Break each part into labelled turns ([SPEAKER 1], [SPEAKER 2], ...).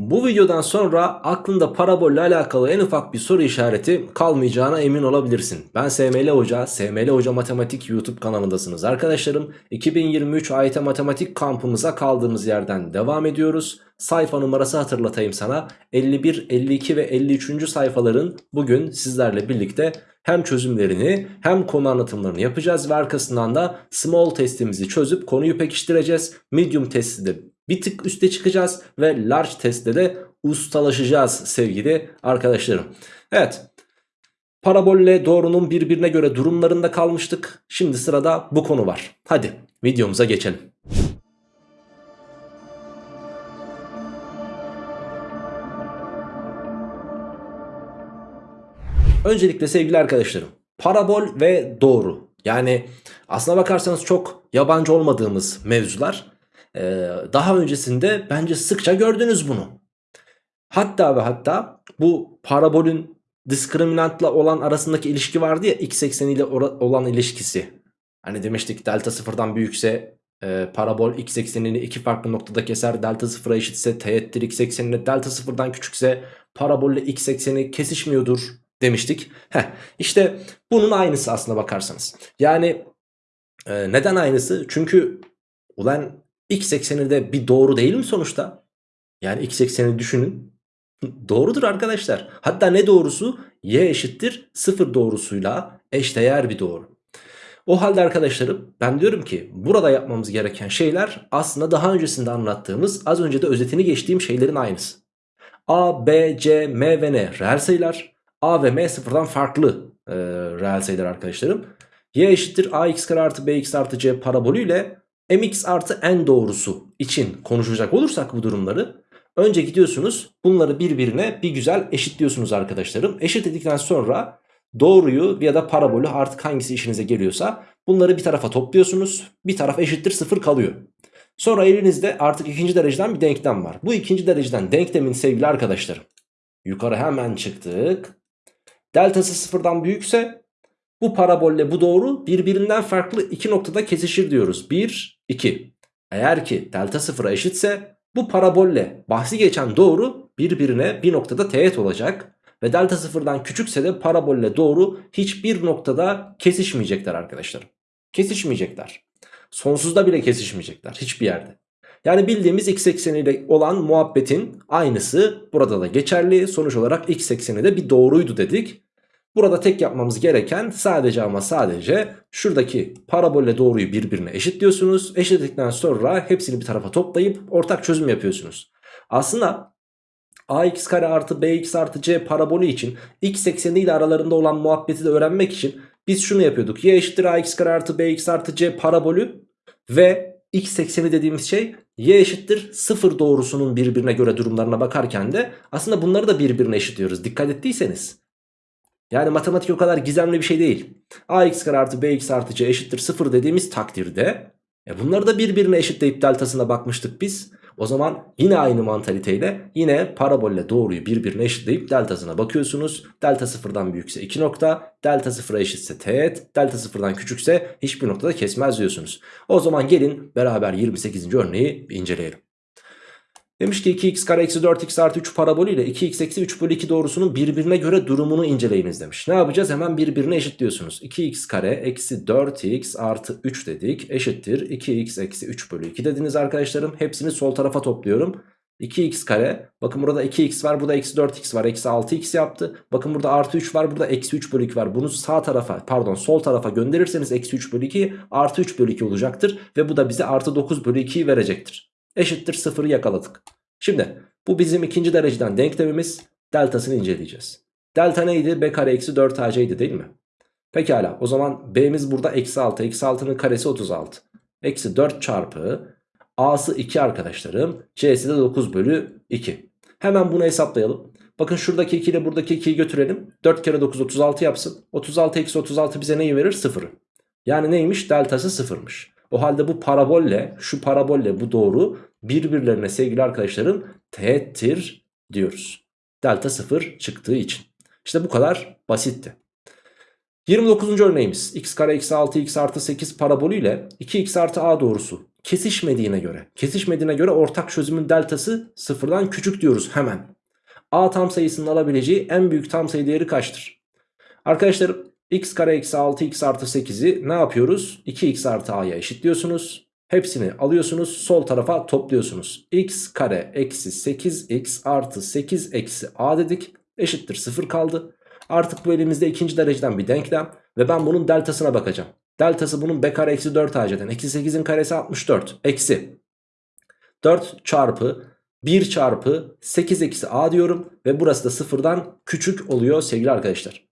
[SPEAKER 1] Bu videodan sonra aklında parabolle alakalı en ufak bir soru işareti kalmayacağına emin olabilirsin. Ben SML Hoca, SML Hoca Matematik YouTube kanalındasınız arkadaşlarım. 2023 AYT Matematik kampımıza kaldığımız yerden devam ediyoruz. Sayfa numarası hatırlatayım sana. 51, 52 ve 53. sayfaların bugün sizlerle birlikte hem çözümlerini hem konu anlatımlarını yapacağız ve arkasından da small testimizi çözüp konuyu pekiştireceğiz. Medium testi de bir tık üste çıkacağız ve large testte de ustalaşacağız sevgili arkadaşlarım. Evet parabolle doğrunun birbirine göre durumlarında kalmıştık. Şimdi sırada bu konu var. Hadi videomuza geçelim. Öncelikle sevgili arkadaşlarım parabol ve doğru yani aslına bakarsanız çok yabancı olmadığımız mevzular ee, daha öncesinde bence sıkça gördünüz bunu. Hatta ve hatta bu parabolün diskriminantla olan arasındaki ilişki vardı ya x ekseni ile olan ilişkisi. Hani demiştik delta sıfırdan büyükse e, parabol x eksenini iki farklı noktada keser. Delta sıfıra eşitse teğettir x eksenine delta sıfırdan küçükse parabolle x ekseni kesişmiyordur demiştik. Heh, işte bunun aynısı aslına bakarsanız. Yani e, neden aynısı? Çünkü ulan x ekseni de bir doğru değil mi sonuçta? Yani x ekseni düşünün. Doğrudur arkadaşlar. Hatta ne doğrusu? Y eşittir 0 doğrusuyla eşdeğer bir doğru. O halde arkadaşlarım ben diyorum ki burada yapmamız gereken şeyler aslında daha öncesinde anlattığımız az önce de özetini geçtiğim şeylerin aynısı. A, B, C, M ve N reel sayılar. A ve M sıfırdan farklı e, reel sayılar arkadaşlarım. Y eşittir ax kare artı bx artı c parabolüyle mx artı n doğrusu için konuşacak olursak bu durumları önce gidiyorsunuz bunları birbirine bir güzel eşitliyorsunuz arkadaşlarım. Eşitledikten sonra doğruyu ya da parabolü artık hangisi işinize geliyorsa bunları bir tarafa topluyorsunuz. Bir taraf eşittir sıfır kalıyor. Sonra elinizde artık ikinci dereceden bir denklem var. Bu ikinci dereceden denklemin sevgili arkadaşlarım. Yukarı hemen çıktık. Deltası sıfırdan büyükse bu parabolle bu doğru birbirinden farklı iki noktada kesişir diyoruz. 1, 2. Eğer ki delta sıfıra eşitse bu parabolle bahsi geçen doğru birbirine bir noktada teğet olacak. Ve delta sıfırdan küçükse de parabolle doğru hiçbir noktada kesişmeyecekler arkadaşlar. Kesişmeyecekler. Sonsuzda bile kesişmeyecekler hiçbir yerde. Yani bildiğimiz x ekseniyle olan muhabbetin aynısı burada da geçerli. Sonuç olarak x ekseni de bir doğruydu dedik. Burada tek yapmamız gereken sadece ama sadece şuradaki parabolle doğruyu birbirine eşitliyorsunuz. Eşitledikten sonra hepsini bir tarafa toplayıp ortak çözüm yapıyorsunuz. Aslında ax kare artı bx artı c parabolü için x ekseni ile aralarında olan muhabbeti de öğrenmek için biz şunu yapıyorduk. y eşittir ax kare artı bx artı c parabolü ve x ekseni dediğimiz şey y eşittir 0 doğrusunun birbirine göre durumlarına bakarken de aslında bunları da birbirine eşitliyoruz. Dikkat ettiyseniz. Yani matematik o kadar gizemli bir şey değil. ax kare artı bx artı c eşittir 0 dediğimiz takdirde e bunları da birbirine eşitleyip deltasına bakmıştık biz. O zaman yine aynı mantaliteyle yine parabolle doğruyu birbirine eşitleyip deltasına bakıyorsunuz. Delta sıfırdan büyükse 2 nokta, delta sıfıra eşitse teğet, delta sıfırdan küçükse hiçbir noktada kesmez diyorsunuz. O zaman gelin beraber 28. örneği inceleyelim. Demiş ki 2x kare eksi 4x artı 3 parabolü ile 2x eksi 3 bölü 2 doğrusunun birbirine göre durumunu inceleyiniz demiş. Ne yapacağız? Hemen birbirine eşitliyorsunuz. 2x kare eksi 4x artı 3 dedik. Eşittir 2x eksi 3 bölü 2 dediniz arkadaşlarım. Hepsini sol tarafa topluyorum. 2x kare bakın burada 2x var burada eksi 4x var eksi 6x yaptı. Bakın burada artı 3 var burada eksi 3 bölü 2 var. Bunu sağ tarafa pardon sol tarafa gönderirseniz eksi 3 bölü 2 artı 3 bölü 2 olacaktır. Ve bu da bize artı 9 bölü 2'yi verecektir eşittir 0'ı yakaladık. Şimdi bu bizim ikinci dereceden denklemimiz deltasını inceleyeceğiz. Delta neydi? b kare eksi 4 ac'ydi değil mi? Pekala o zaman b'miz burada eksi 6. Eksi 6'nın karesi 36. Eksi 4 çarpı a'sı 2 arkadaşlarım. c'si de 9 bölü 2. Hemen bunu hesaplayalım. Bakın şuradaki 2 ile buradaki 2'yi götürelim. 4 kere 9 36 yapsın. 36 eksi 36 bize neyi verir? 0'ı. Yani neymiş? Deltası 0'mış. O halde bu parabolle şu parabolle bu doğru birbirlerine sevgili arkadaşlarım teğettir diyoruz. Delta 0 çıktığı için. İşte bu kadar basitti. 29. örneğimiz x kare eksi 6 x artı 8 parabolü ile 2x artı a doğrusu kesişmediğine göre. Kesişmediğine göre ortak çözümün deltası sıfırdan küçük diyoruz hemen. A tam sayısının alabileceği en büyük tam sayı değeri kaçtır? Arkadaşlar x kare eksi 6x artı 8'i ne yapıyoruz? 2x artı a'ya eşitliyorsunuz. Hepsini alıyorsunuz sol tarafa topluyorsunuz. x kare eksi 8x artı 8 eksi a dedik. Eşittir 0 kaldı. Artık bu elimizde ikinci dereceden bir denklem. Ve ben bunun deltasına bakacağım. Deltası bunun b kare eksi 4 aceden. Eksi 8'in karesi 64. Eksi 4 çarpı 1 çarpı 8 eksi a diyorum. Ve burası da sıfırdan küçük oluyor sevgili arkadaşlar.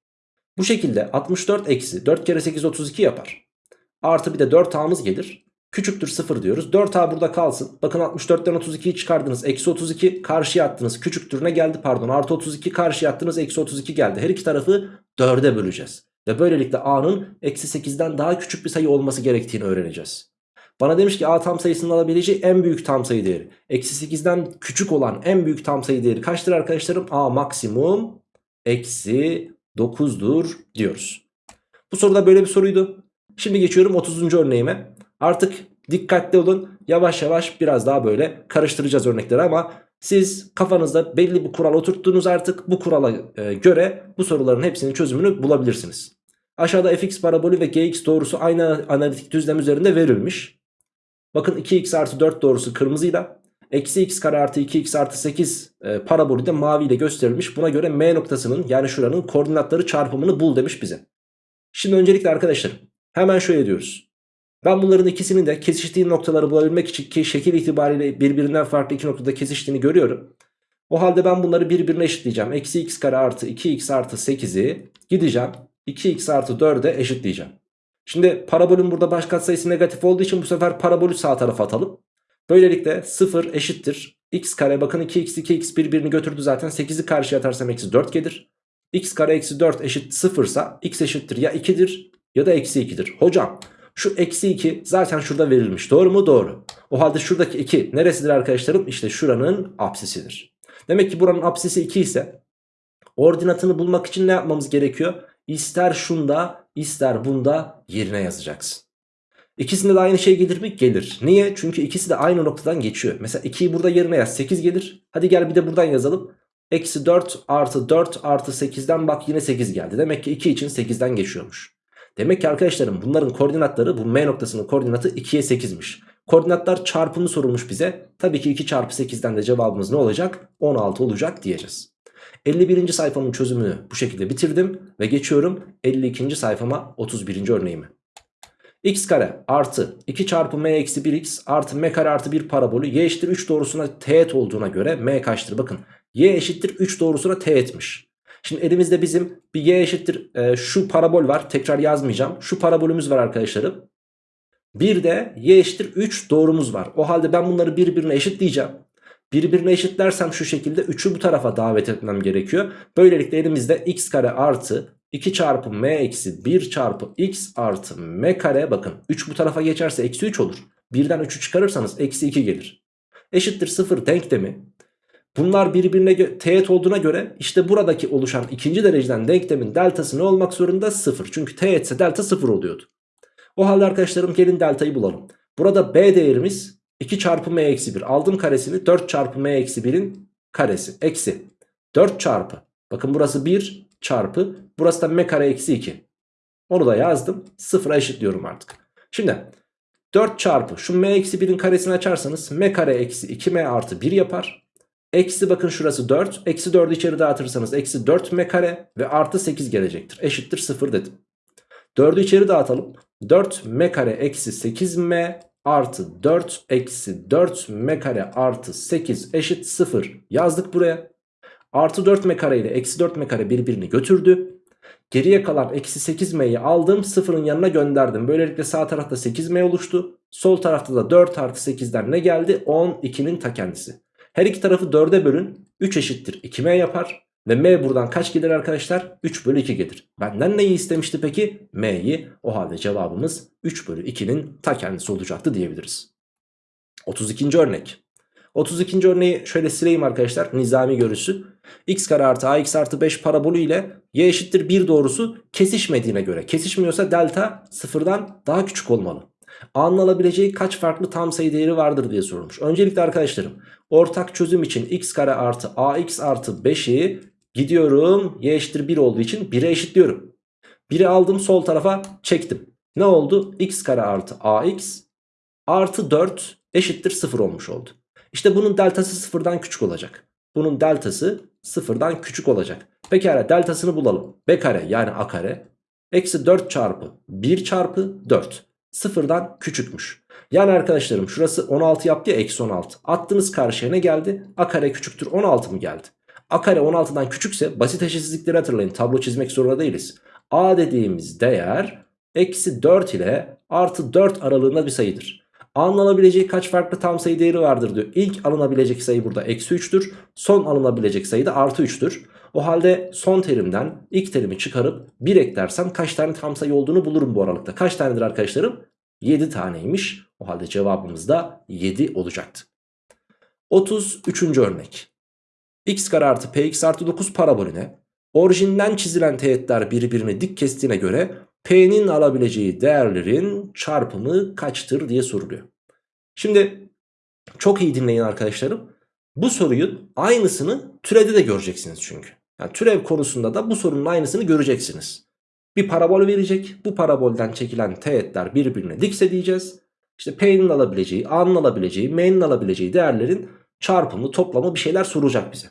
[SPEAKER 1] Bu şekilde 64 eksi 4 kere 8 32 yapar. Artı bir de 4a'mız gelir. Küçüktür 0 diyoruz. 4a burada kalsın. Bakın 64'ten 32'yi çıkardınız. Eksi 32 karşıya attınız. Küçüktür ne geldi pardon. Artı 32 karşıya attınız. Eksi 32 geldi. Her iki tarafı 4'e böleceğiz. Ve böylelikle a'nın eksi 8'den daha küçük bir sayı olması gerektiğini öğreneceğiz. Bana demiş ki a tam sayısının alabileceği en büyük tam sayı değeri. Eksi 8'den küçük olan en büyük tam sayı değeri kaçtır arkadaşlarım? a maksimum eksi 9'dur diyoruz. Bu soruda böyle bir soruydu. Şimdi geçiyorum 30. örneğime. Artık dikkatli olun. Yavaş yavaş biraz daha böyle karıştıracağız örnekleri ama siz kafanızda belli bir kural oturttunuz artık. Bu kurala e, göre bu soruların hepsinin çözümünü bulabilirsiniz. Aşağıda fx parabolü ve gx doğrusu aynı analitik düzlem üzerinde verilmiş. Bakın 2x artı 4 doğrusu kırmızıyla. Eksi x kare artı 2x artı 8 e, parabolü de maviyle gösterilmiş. Buna göre m noktasının yani şuranın koordinatları çarpımını bul demiş bize. Şimdi öncelikle arkadaşlar hemen şöyle diyoruz. Ben bunların ikisinin de kesiştiği noktaları bulabilmek için ki şekil itibariyle birbirinden farklı iki noktada kesiştiğini görüyorum. O halde ben bunları birbirine eşitleyeceğim. Eksi x kare artı 2x artı 8'i gideceğim. 2x artı 4'e eşitleyeceğim. Şimdi parabolün burada baş katsayısı negatif olduğu için bu sefer parabolü sağ tarafa atalım. Böylelikle 0 eşittir. x kare bakın 2x 2x birbirini götürdü zaten. 8'i karşıya atarsam eksi 4 gelir. x kare eksi 4 eşit 0 ise x eşittir ya 2'dir ya da eksi 2'dir. Hocam şu eksi 2 zaten şurada verilmiş. Doğru mu? Doğru. O halde şuradaki 2 neresidir arkadaşlarım? İşte şuranın apsisidir. Demek ki buranın apsisi 2 ise ordinatını bulmak için ne yapmamız gerekiyor? İster şunda ister bunda yerine yazacaksın. İkisinde de aynı şey gelir mi? Gelir. Niye? Çünkü ikisi de aynı noktadan geçiyor. Mesela 2'yi burada yerine yaz 8 gelir. Hadi gel bir de buradan yazalım. Eksi 4 artı 4 artı 8'den bak yine 8 geldi. Demek ki 2 için 8'den geçiyormuş. Demek ki arkadaşlarım bunların koordinatları bu M noktasının koordinatı 2'ye 8'miş. Koordinatlar çarpımı sorulmuş bize. Tabii ki 2 çarpı 8'den de cevabımız ne olacak? 16 olacak diyeceğiz. 51. sayfamın çözümünü bu şekilde bitirdim ve geçiyorum 52. sayfama 31. örneğime. X kare artı 2 çarpı m eksi 1x artı m kare artı 1 parabolü y eşittir 3 doğrusuna teğet olduğuna göre m kaçtır? Bakın y eşittir 3 doğrusuna teğetmiş. Şimdi elimizde bizim bir y eşittir e, şu parabol var. Tekrar yazmayacağım. Şu parabolümüz var arkadaşlarım. Bir de y eşittir 3 doğrumuz var. O halde ben bunları birbirine eşitleyeceğim. Birbirine eşitlersem şu şekilde 3'ü bu tarafa davet etmem gerekiyor. Böylelikle elimizde x kare artı 2 çarpı m eksi 1 çarpı x artı m kare bakın 3 bu tarafa geçerse eksi 3 olur. Birden 3'ü çıkarırsanız eksi 2 gelir. Eşittir 0 denklemi. Bunlar birbirine teğet olduğuna göre işte buradaki oluşan ikinci dereceden denklemin deltası ne olmak zorunda? 0. Çünkü teğetse delta 0 oluyordu. O halde arkadaşlarım gelin deltayı bulalım. Burada b değerimiz 2 çarpı m eksi 1 aldım karesini 4 çarpı m eksi 1'in karesi eksi 4 çarpı bakın burası 1 çarpı burası da m kare eksi 2 onu da yazdım. Sıfıra eşitliyorum artık. Şimdi 4 çarpı şu m eksi 1'in karesini açarsanız m kare eksi 2m artı 1 yapar. Eksi bakın şurası 4 eksi 4'ü içeri dağıtırsanız eksi 4 m kare ve artı 8 gelecektir. Eşittir 0 dedim. 4'ü içeri dağıtalım. 4 m kare eksi 8m artı 4 eksi 4 m kare artı 8 eşit 0 yazdık buraya. Artı 4 m kare ile eksi 4 m kare birbirini götürdü. Geriye kalan eksi 8m'yi aldım sıfırın yanına gönderdim. Böylelikle sağ tarafta 8m oluştu. Sol tarafta da 4 artı 8'den ne geldi? 12'nin ta kendisi. Her iki tarafı 4'e bölün. 3 eşittir 2m yapar. Ve m buradan kaç gelir arkadaşlar? 3 bölü 2 gelir. Benden neyi istemişti peki? m'yi. O halde cevabımız 3 bölü 2'nin ta kendisi olacaktı diyebiliriz. 32. örnek. 32. örneği şöyle sileyim arkadaşlar. Nizami görüsü. x kare artı ax artı 5 parabolü ile y eşittir 1 doğrusu kesişmediğine göre. Kesişmiyorsa delta sıfırdan daha küçük olmalı. A'nın alabileceği kaç farklı tam sayı değeri vardır diye sorulmuş. Öncelikle arkadaşlarım ortak çözüm için x kare artı ax artı 5'i gidiyorum y eşittir 1 olduğu için 1'e eşitliyorum. 1'i aldım sol tarafa çektim. Ne oldu? x kare artı ax artı 4 eşittir 0 olmuş oldu. İşte bunun deltası sıfırdan küçük olacak. Bunun deltası sıfırdan küçük olacak. Pekala deltasını bulalım. B kare yani a kare eksi 4 çarpı 1 çarpı 4 sıfırdan küçükmüş. Yani arkadaşlarım şurası 16 yaptı ya eksi 16. Attınız karşıya ne geldi? A kare küçüktür 16 mı geldi? A kare 16'dan küçükse basit eşitsizlikleri hatırlayın. Tablo çizmek zorunda değiliz. A dediğimiz değer eksi 4 ile artı 4 aralığında bir sayıdır. A'nın alabileceği kaç farklı tam sayı değeri vardır diyor. İlk alınabilecek sayı burada eksi 3'tür. Son alınabilecek sayı da artı 3'tür. O halde son terimden ilk terimi çıkarıp 1 eklersem kaç tane tam sayı olduğunu bulurum bu aralıkta. Kaç tanedir arkadaşlarım? 7 taneymiş. O halde cevabımız da 7 olacaktı. 33. örnek. x kare artı px artı 9 parabolüne orijinden çizilen teğetler birbirini dik kestiğine göre P'nin alabileceği değerlerin çarpımı kaçtır diye soruluyor. Şimdi çok iyi dinleyin arkadaşlarım. Bu sorunun aynısını türevde de göreceksiniz çünkü. Yani türev konusunda da bu sorunun aynısını göreceksiniz. Bir parabol verecek. Bu parabolden çekilen teğetler birbirine dikse diyeceğiz. İşte P'nin alabileceği, A'nın alabileceği, M'nin alabileceği değerlerin çarpımı, toplamı bir şeyler soracak bize.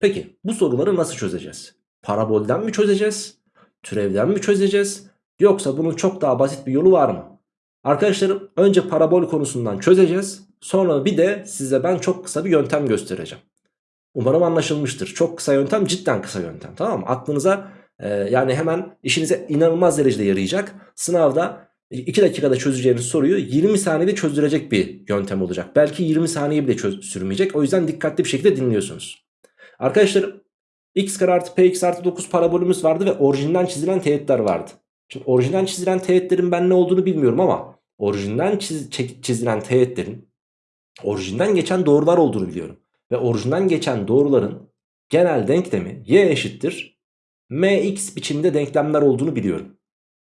[SPEAKER 1] Peki bu soruları nasıl çözeceğiz? Parabolden mi çözeceğiz? Türevden mi çözeceğiz? Yoksa bunun çok daha basit bir yolu var mı? Arkadaşlarım önce parabol konusundan çözeceğiz. Sonra bir de size ben çok kısa bir yöntem göstereceğim. Umarım anlaşılmıştır. Çok kısa yöntem cidden kısa yöntem tamam mı? Aklınıza e, yani hemen işinize inanılmaz derecede yarayacak. Sınavda 2 dakikada çözeceğiniz soruyu 20 saniyede çözdürecek bir yöntem olacak. Belki 20 saniye bile sürmeyecek. O yüzden dikkatli bir şekilde dinliyorsunuz. Arkadaşlarım x kare artı px artı 9 parabolümüz vardı ve orijinden çizilen teğetler vardı. Şimdi orijinden çizilen teğetlerin ben ne olduğunu bilmiyorum ama orijinden çiz, çizilen teğetlerin orijinden geçen doğrular olduğunu biliyorum. Ve orijinden geçen doğruların genel denklemi y eşittir mx biçimde denklemler olduğunu biliyorum.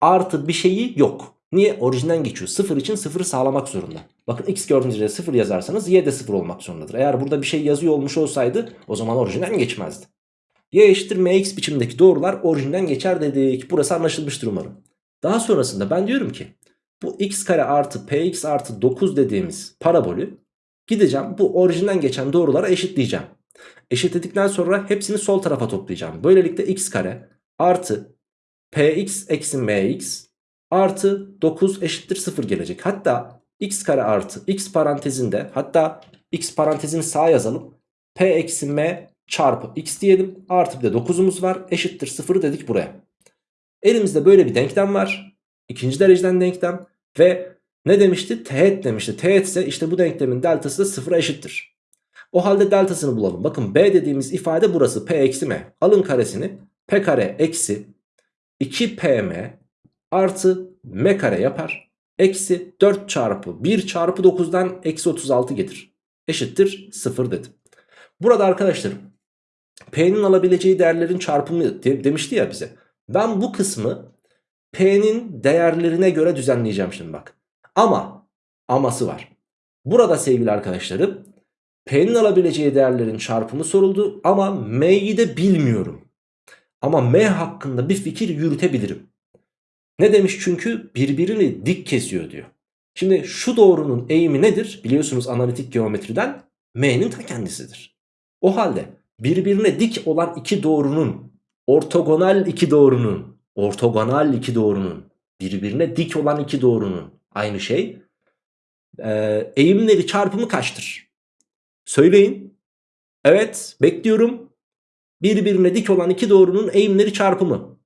[SPEAKER 1] Artı bir şeyi yok. Niye? Orijinden geçiyor. Sıfır için sıfırı sağlamak zorunda. Bakın x gördüğünüz yere sıfır yazarsanız y de sıfır olmak zorundadır. Eğer burada bir şey yazıyor olmuş olsaydı o zaman orijinden geçmezdi. Y eşittir mx biçimdeki doğrular orijinden geçer dedik. Burası anlaşılmıştır umarım. Daha sonrasında ben diyorum ki bu x kare artı px artı 9 dediğimiz parabolü gideceğim bu orijinden geçen doğrulara eşitleyeceğim. Eşitledikten sonra hepsini sol tarafa toplayacağım. Böylelikle x kare artı px eksi mx artı 9 eşittir 0 gelecek. Hatta x kare artı x parantezinde hatta x parantezini sağa yazalım. p eksi m çarpı x diyelim. Artı bir de 9'umuz var. Eşittir 0 dedik buraya. Elimizde böyle bir denklem var. İkinci dereceden denklem. Ve ne demişti? Teğet demişti. Teğet ise işte bu denklemin deltası da 0'a eşittir. O halde deltasını bulalım. Bakın b dediğimiz ifade burası. p eksi m. Alın karesini. p kare eksi 2pm artı m kare yapar. Eksi 4 çarpı 1 çarpı 9'dan eksi 36 getir. Eşittir 0 dedim. Burada arkadaşlarım P'nin alabileceği değerlerin çarpımı de, demişti ya bize. Ben bu kısmı P'nin değerlerine göre düzenleyeceğim şimdi bak. Ama aması var. Burada sevgili arkadaşlarım P'nin alabileceği değerlerin çarpımı soruldu ama M'yi de bilmiyorum. Ama M hakkında bir fikir yürütebilirim. Ne demiş çünkü birbirini dik kesiyor diyor. Şimdi şu doğrunun eğimi nedir? Biliyorsunuz analitik geometriden M'nin ta kendisidir. O halde birbirine dik olan iki doğrunun ortogonal iki doğrunun ortogonal iki doğrunun birbirine dik olan iki doğrunun aynı şey ee, eğimleri çarpımı kaçtır? Söyleyin. Evet bekliyorum. Birbirine dik olan iki doğrunun eğimleri çarpımı.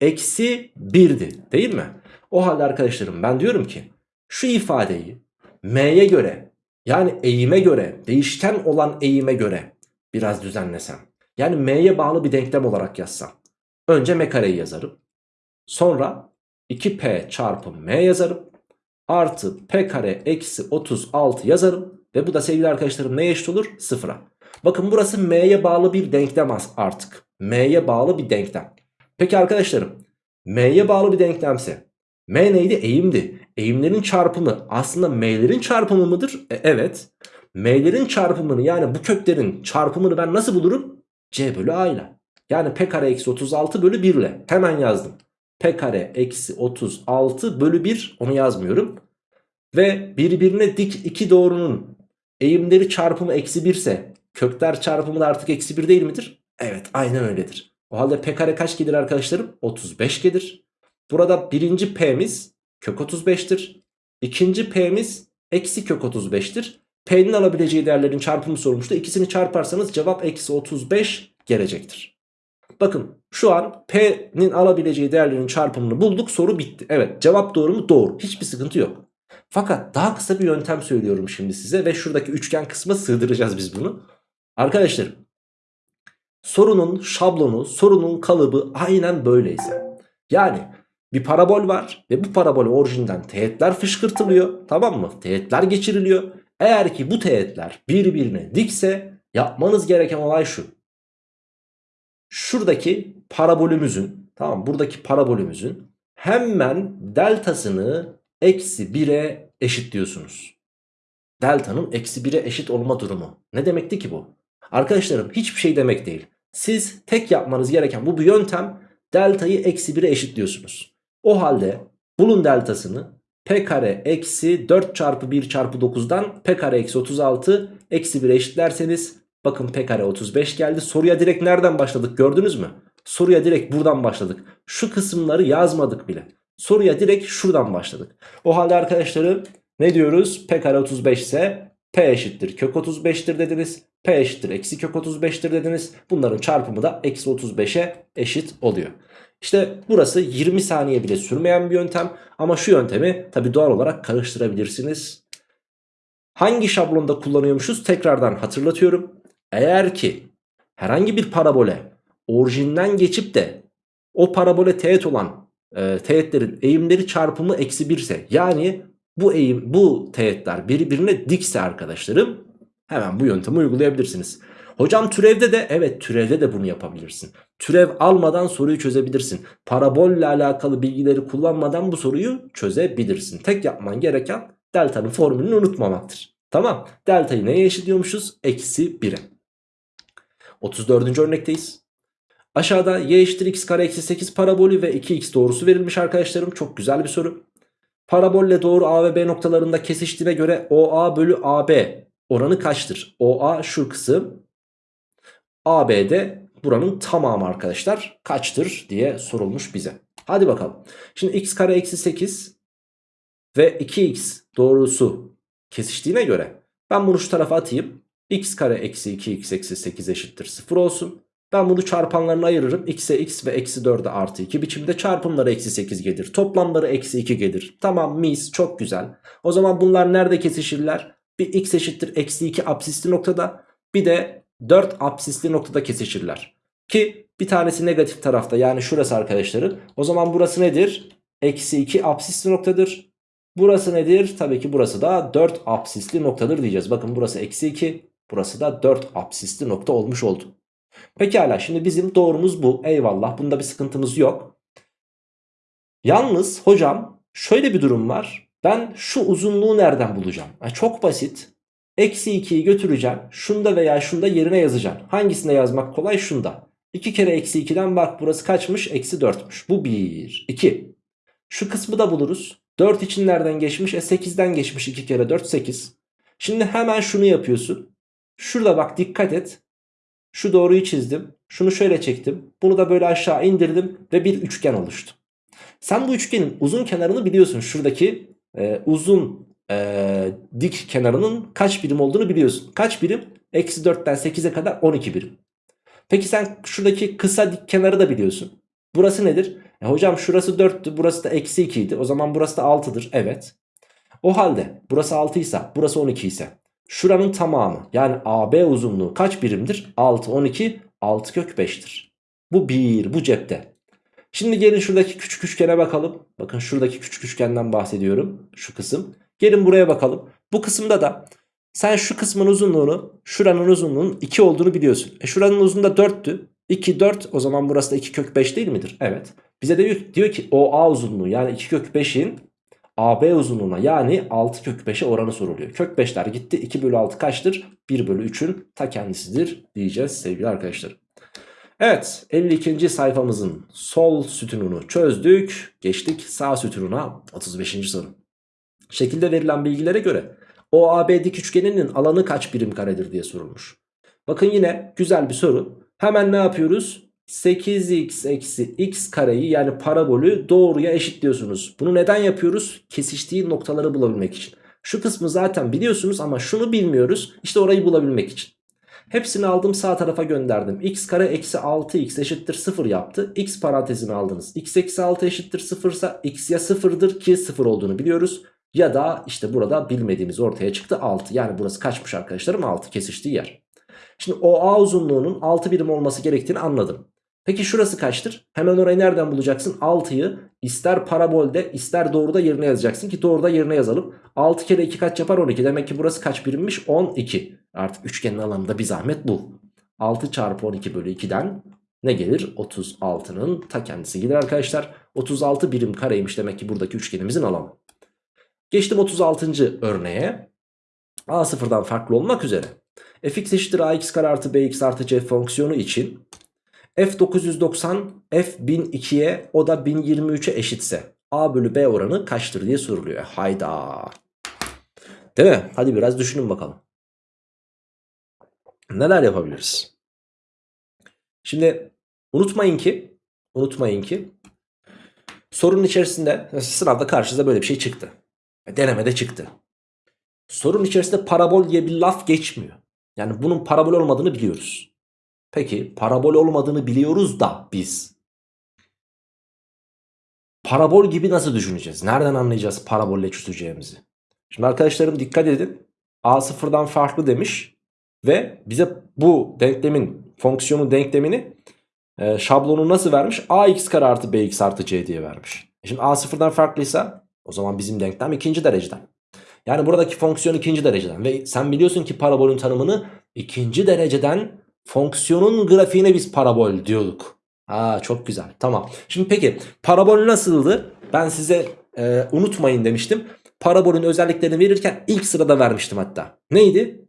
[SPEAKER 1] Eksi birdi değil mi? O halde arkadaşlarım ben diyorum ki şu ifadeyi m'ye göre yani eğime göre değişken olan eğime göre biraz düzenlesem. Yani m'ye bağlı bir denklem olarak yazsam. Önce m kareyi yazarım. Sonra 2p çarpı m yazarım. Artı p kare eksi 36 yazarım. Ve bu da sevgili arkadaşlarım neye eşit olur? Sıfıra. Bakın burası m'ye bağlı bir denklem artık. M'ye bağlı bir denklem. Peki arkadaşlarım m'ye bağlı bir denklemse M neydi? Eğimdi. Eğimlerin çarpımı aslında M'lerin çarpımı mıdır? E, evet. M'lerin çarpımını yani bu köklerin çarpımını ben nasıl bulurum? C bölü A ile. Yani P kare eksi 36 bölü 1 ile. Hemen yazdım. P kare eksi 36 bölü 1 onu yazmıyorum. Ve birbirine dik iki doğrunun eğimleri çarpımı eksi 1 ise kökler çarpımı da artık eksi 1 değil midir? Evet aynen öyledir. O halde P kare kaç gelir arkadaşlarım? 35 gelir. Burada birinci P'miz kök 35'tir. İkinci P'miz eksi kök 35'tir. P'nin alabileceği değerlerin çarpımı sorulmuştu. İkisini çarparsanız cevap eksi 35 gelecektir. Bakın şu an P'nin alabileceği değerlerin çarpımını bulduk soru bitti. Evet cevap doğru mu? Doğru. Hiçbir sıkıntı yok. Fakat daha kısa bir yöntem söylüyorum şimdi size ve şuradaki üçgen kısma sığdıracağız biz bunu. Arkadaşlar sorunun şablonu, sorunun kalıbı aynen böyleyse. Yani bir parabol var ve bu parabol orijinden teğetler fışkırtılıyor tamam mı? Teğetler geçiriliyor. Eğer ki bu teğetler birbirine dikse yapmanız gereken olay şu. Şuradaki parabolümüzün tamam buradaki parabolümüzün hemen deltasını eksi 1'e eşitliyorsunuz. Delta'nın eksi 1'e eşit olma durumu. Ne demekti ki bu? Arkadaşlarım hiçbir şey demek değil. Siz tek yapmanız gereken bu bir yöntem delta'yı eksi 1'e eşitliyorsunuz. O halde bulun deltasını p kare eksi 4 çarpı 1 çarpı 9'dan p kare eksi 36 eksi 1'e eşitlerseniz bakın p kare 35 geldi. Soruya direkt nereden başladık gördünüz mü? Soruya direkt buradan başladık. Şu kısımları yazmadık bile. Soruya direkt şuradan başladık. O halde arkadaşlarım ne diyoruz? P kare 35 ise P eşittir kök 35'tir dediniz. P eşittir eksi kök 35'tir dediniz. Bunların çarpımı da eksi 35'e eşit oluyor. İşte burası 20 saniye bile sürmeyen bir yöntem. Ama şu yöntemi tabi doğal olarak karıştırabilirsiniz. Hangi şablonda kullanıyormuşuz tekrardan hatırlatıyorum. Eğer ki herhangi bir parabole orijinden geçip de o parabole teğet olan e, teğetlerin eğimleri çarpımı eksi 1 ise yani bu eğim bu teğetler birbirine dikse arkadaşlarım hemen bu yöntemi uygulayabilirsiniz. Hocam türevde de evet türevde de bunu yapabilirsin. Türev almadan soruyu çözebilirsin. Parabolle alakalı bilgileri kullanmadan bu soruyu çözebilirsin. Tek yapman gereken delta'nın formülünü unutmamaktır. Tamam delta'yı neye eşitliyormuşuz? Eksi 1'e. 34. örnekteyiz. Aşağıda y eşittir x kare eksi 8 parabolü ve 2x doğrusu verilmiş arkadaşlarım. Çok güzel bir soru. Parabolle doğru A ve B noktalarında kesiştiğine göre OA bölü AB oranı kaçtır? OA şu kısım. AB de buranın tamamı arkadaşlar kaçtır diye sorulmuş bize. Hadi bakalım. Şimdi x kare eksi 8 ve 2x doğrusu kesiştiğine göre ben bunu şu tarafa atayım. x kare eksi 2x eksi 8 eşittir 0 olsun. Ben bunu çarpanlarına ayırırım. X'e x ve eksi 4'e artı 2 biçimde çarpımları eksi 8 gelir. Toplamları eksi 2 gelir. Tamam mis çok güzel. O zaman bunlar nerede kesişirler? Bir x eşittir eksi 2 absisli noktada bir de 4 absisli noktada kesişirler. Ki bir tanesi negatif tarafta yani şurası arkadaşları. O zaman burası nedir? Eksi 2 absisli noktadır. Burası nedir? Tabii ki burası da 4 absisli noktadır diyeceğiz. Bakın burası eksi 2 burası da 4 absisli nokta olmuş oldu. Pekala şimdi bizim doğrumuz bu. Eyvallah bunda bir sıkıntımız yok. Yalnız hocam şöyle bir durum var. Ben şu uzunluğu nereden bulacağım? Yani çok basit. Eksi 2'yi götüreceğim. Şunda veya şunda yerine yazacağım. Hangisinde yazmak kolay? Şunda. 2 kere eksi 2'den bak burası kaçmış? Eksi 4'müş. Bu 1. 2. Şu kısmı da buluruz. 4 için nereden geçmiş? E 8'den geçmiş 2 kere 4 8. Şimdi hemen şunu yapıyorsun. Şurada bak dikkat et. Şu doğruyu çizdim. Şunu şöyle çektim. Bunu da böyle aşağı indirdim ve bir üçgen oluştu. Sen bu üçgenin uzun kenarını biliyorsun. Şuradaki e, uzun e, dik kenarının kaç birim olduğunu biliyorsun. Kaç birim? Eksi 4'ten 8'e kadar 12 birim. Peki sen şuradaki kısa dik kenarı da biliyorsun. Burası nedir? E hocam şurası 4'tü burası da eksi 2 idi. O zaman burası da 6'dır. Evet. O halde burası 6 ise burası 12 ise Şuranın tamamı yani AB uzunluğu kaç birimdir? 6, 12, 6 kök 5'tir. Bu 1 bu cepte. Şimdi gelin şuradaki küçük üçgene bakalım. Bakın şuradaki küçük üçgenden bahsediyorum. Şu kısım. Gelin buraya bakalım. Bu kısımda da sen şu kısmın uzunluğunu şuranın uzunluğunun 2 olduğunu biliyorsun. E şuranın uzunluğu da 4'tü. 2 4 o zaman burası da 2 kök 5 değil midir? Evet. Bize de diyor, diyor ki OA uzunluğu yani 2 kök 5'in AB uzunluğuna yani 6 kök 5'e oranı soruluyor. Kök 5'ler gitti 2 bölü 6 kaçtır? 1 bölü 3'ün ta kendisidir diyeceğiz sevgili arkadaşlar. Evet 52. sayfamızın sol sütununu çözdük. Geçtik sağ sütununa 35. soru. Şekilde verilen bilgilere göre OAB dik üçgeninin alanı kaç birim karedir diye sorulmuş. Bakın yine güzel bir soru. Hemen ne yapıyoruz? 8x eksi x kareyi yani parabolü doğruya eşitliyorsunuz. Bunu neden yapıyoruz? Kesiştiği noktaları bulabilmek için. Şu kısmı zaten biliyorsunuz ama şunu bilmiyoruz. İşte orayı bulabilmek için. Hepsini aldım sağ tarafa gönderdim. x kare eksi 6x eşittir 0 yaptı. x parantezini aldınız. x eksi 6 eşittir 0 ise x ya 0'dır ki 0 olduğunu biliyoruz. Ya da işte burada bilmediğimiz ortaya çıktı 6. Yani burası kaçmış arkadaşlarım 6 kesiştiği yer. Şimdi OA uzunluğunun 6 birim olması gerektiğini anladım. Peki şurası kaçtır? Hemen orayı nereden bulacaksın? 6'yı ister parabolde ister doğruda yerine yazacaksın ki doğruda yerine yazalım. 6 kere 2 kaç yapar 12. Demek ki burası kaç birimmiş? 12. Artık üçgenin alanında bir zahmet bu. 6 çarpı 12 bölü 2'den ne gelir? 36'nın ta kendisi gelir arkadaşlar. 36 birim kareymiş demek ki buradaki üçgenimizin alanı. Geçtim 36. örneğe. A sıfırdan farklı olmak üzere. fx eşittir ax kare artı bx artı c fonksiyonu için f990 f1002'ye o da 1023'e eşitse a bölü b oranı kaçtır diye soruluyor. E, hayda. Değil mi? Hadi biraz düşünün bakalım. Neler yapabiliriz? Şimdi unutmayın ki unutmayın ki sorunun içerisinde sınavda karşınıza böyle bir şey çıktı. Denemede çıktı. Sorunun içerisinde parabol diye bir laf geçmiyor. Yani bunun parabol olmadığını biliyoruz. Peki parabol olmadığını biliyoruz da biz. Parabol gibi nasıl düşüneceğiz? Nereden anlayacağız parabolle çözeceğimizi? Şimdi arkadaşlarım dikkat edin. A sıfırdan farklı demiş. Ve bize bu denklemin fonksiyonun denklemini e, şablonu nasıl vermiş? ax kare artı bx artı c diye vermiş. E şimdi a sıfırdan farklıysa o zaman bizim denklem ikinci dereceden. Yani buradaki fonksiyon ikinci dereceden. Ve sen biliyorsun ki parabolün tanımını ikinci dereceden fonksiyonun grafiğine biz parabol diyorduk. Aa çok güzel tamam. Şimdi peki parabol nasıldı? Ben size e, unutmayın demiştim. Parabolün özelliklerini verirken ilk sırada vermiştim hatta. Neydi?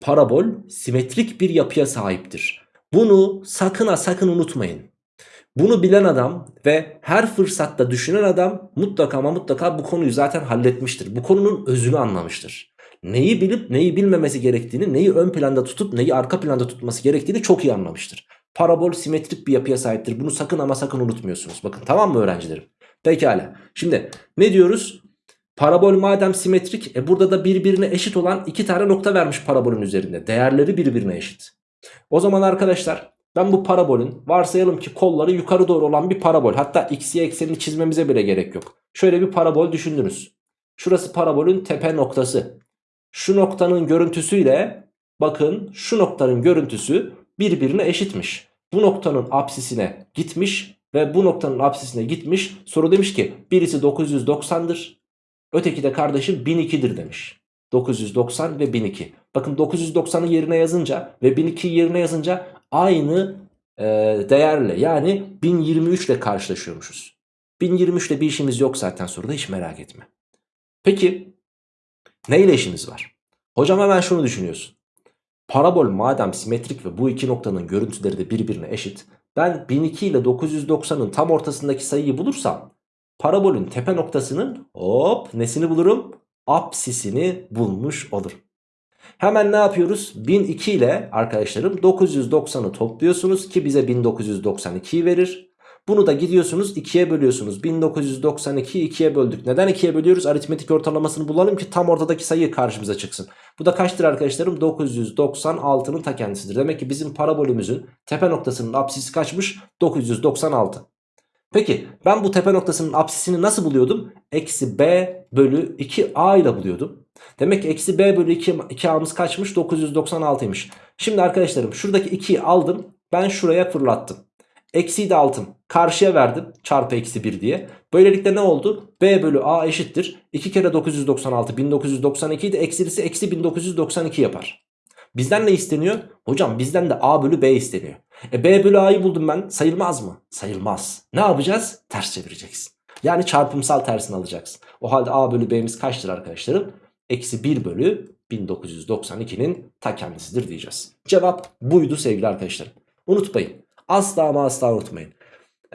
[SPEAKER 1] Parabol simetrik bir yapıya sahiptir. Bunu sakın ha sakın unutmayın. Bunu bilen adam ve her fırsatta düşünen adam mutlaka ama mutlaka bu konuyu zaten halletmiştir. Bu konunun özünü anlamıştır. Neyi bilip neyi bilmemesi gerektiğini, neyi ön planda tutup neyi arka planda tutması gerektiğini çok iyi anlamıştır. Parabol simetrik bir yapıya sahiptir. Bunu sakın ama sakın unutmuyorsunuz. Bakın tamam mı öğrencilerim? Pekala. Şimdi ne diyoruz? Parabol madem simetrik e burada da birbirine eşit olan iki tane nokta vermiş parabolün üzerinde. Değerleri birbirine eşit. O zaman arkadaşlar ben bu parabolün varsayalım ki kolları yukarı doğru olan bir parabol. Hatta x, y eksenini çizmemize bile gerek yok. Şöyle bir parabol düşündünüz. Şurası parabolün tepe noktası. Şu noktanın görüntüsüyle bakın şu noktanın görüntüsü birbirine eşitmiş. Bu noktanın apsisine gitmiş ve bu noktanın apsisine gitmiş. Soru demiş ki birisi 990'dır. Öteki de kardeşim 1002'dir demiş. 990 ve 1002. Bakın 990'ı yerine yazınca ve 1002'yi yerine yazınca aynı e, değerle yani 1023 ile karşılaşıyormuşuz. 1023 ile bir işimiz yok zaten soruda hiç merak etme. Peki neyle işimiz var? Hocam hemen şunu düşünüyorsun. Parabol madem simetrik ve bu iki noktanın görüntüleri de birbirine eşit. Ben 1002 ile 990'ın tam ortasındaki sayıyı bulursam parabolün tepe noktasının hop nesini bulurum? Apsisini bulmuş olurum. Hemen ne yapıyoruz? 1002 ile arkadaşlarım 990'ı topluyorsunuz ki bize 1992'yi verir. Bunu da gidiyorsunuz 2'ye bölüyorsunuz. 1992'yi 2'ye böldük. Neden 2'ye bölüyoruz? Aritmetik ortalamasını bulalım ki tam ortadaki sayı karşımıza çıksın. Bu da kaçtır arkadaşlarım? 996'nın ta kendisidir. Demek ki bizim parabolümüzün tepe noktasının apsisi kaçmış? 996. Peki ben bu tepe noktasının apsisini nasıl buluyordum? Eksi b bölü 2a ile buluyordum. Demek ki eksi b bölü 2, 2a'mız kaçmış? 996'ymış. Şimdi arkadaşlarım şuradaki 2'yi aldım. Ben şuraya fırlattım. Eksiyi de aldım. Karşıya verdim. Çarpı eksi 1 diye. Böylelikle ne oldu? B bölü A eşittir. 2 kere 996 1992 de eksilisi eksi 1992 yapar. Bizden ne isteniyor? Hocam bizden de A bölü B isteniyor. E B bölü A'yı buldum ben sayılmaz mı? Sayılmaz. Ne yapacağız? Ters çevireceksin. Yani çarpımsal tersini alacaksın. O halde A bölü B'miz kaçtır arkadaşlarım? Eksi 1 bölü 1992'nin ta kendisidir diyeceğiz. Cevap buydu sevgili arkadaşlarım. Unutmayın. Asla ama asla unutmayın.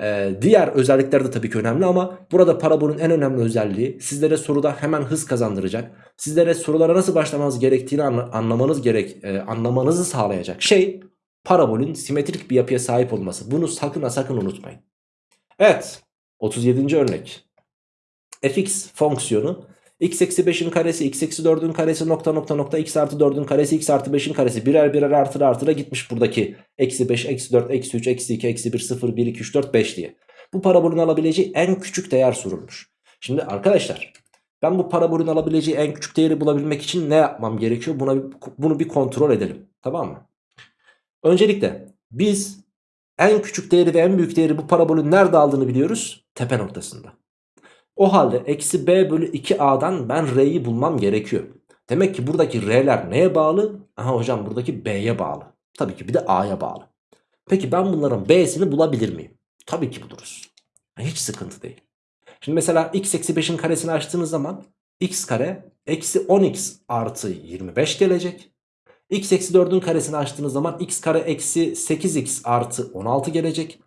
[SPEAKER 1] Ee, diğer özellikler de tabii ki önemli ama burada parabolün en önemli özelliği sizlere soruda hemen hız kazandıracak. Sizlere sorulara nasıl başlamanız gerektiğini anla- anlamanız gerek e, anlamanızı sağlayacak şey parabolün simetrik bir yapıya sahip olması. Bunu sakın ha sakın unutmayın. Evet 37. örnek. fx fonksiyonu x eksi 5'in karesi x eksi 4'ün karesi nokta nokta nokta x artı 4'ün karesi x artı 5'in karesi birer birer artıra artıra gitmiş buradaki eksi 5 eksi 4 eksi 3 eksi 2 eksi 1 0 1 2 3 4 5 diye. Bu parabolün alabileceği en küçük değer sorulmuş. Şimdi arkadaşlar ben bu parabolün alabileceği en küçük değeri bulabilmek için ne yapmam gerekiyor? Buna bunu bir kontrol edelim. Tamam mı? Öncelikle biz en küçük değeri ve en büyük değeri bu parabolün nerede aldığını biliyoruz. Tepe noktasında. O halde eksi b bölü 2a'dan ben r'yi bulmam gerekiyor. Demek ki buradaki r'ler neye bağlı? Aha hocam buradaki b'ye bağlı. Tabii ki bir de a'ya bağlı. Peki ben bunların b'sini bulabilir miyim? Tabii ki buluruz. Hiç sıkıntı değil. Şimdi mesela x eksi 5'in karesini açtığınız zaman x kare eksi 10x artı 25 gelecek. x eksi 4'ün karesini açtığınız zaman x kare eksi 8x artı 16 gelecek.